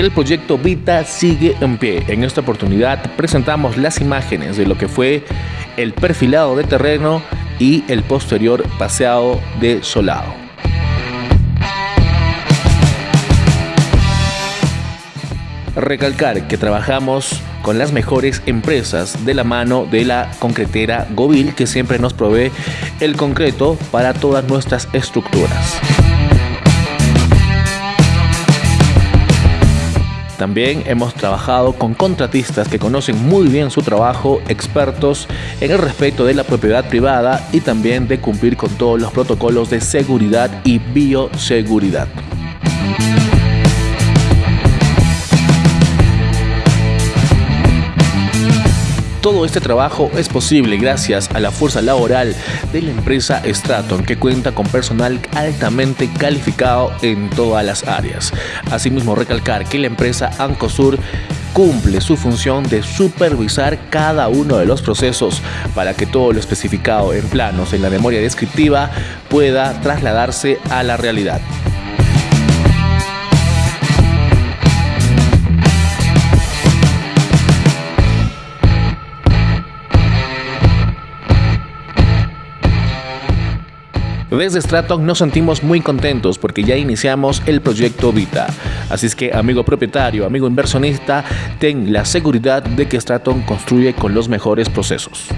El proyecto Vita sigue en pie. En esta oportunidad presentamos las imágenes de lo que fue el perfilado de terreno y el posterior paseado de solado. Recalcar que trabajamos con las mejores empresas de la mano de la concretera Govil que siempre nos provee el concreto para todas nuestras estructuras. También hemos trabajado con contratistas que conocen muy bien su trabajo, expertos en el respeto de la propiedad privada y también de cumplir con todos los protocolos de seguridad y bioseguridad. Todo este trabajo es posible gracias a la fuerza laboral de la empresa Straton que cuenta con personal altamente calificado en todas las áreas. Asimismo recalcar que la empresa Ancosur cumple su función de supervisar cada uno de los procesos para que todo lo especificado en planos en la memoria descriptiva pueda trasladarse a la realidad. Desde Straton nos sentimos muy contentos porque ya iniciamos el proyecto Vita. Así es que, amigo propietario, amigo inversionista, ten la seguridad de que Straton construye con los mejores procesos.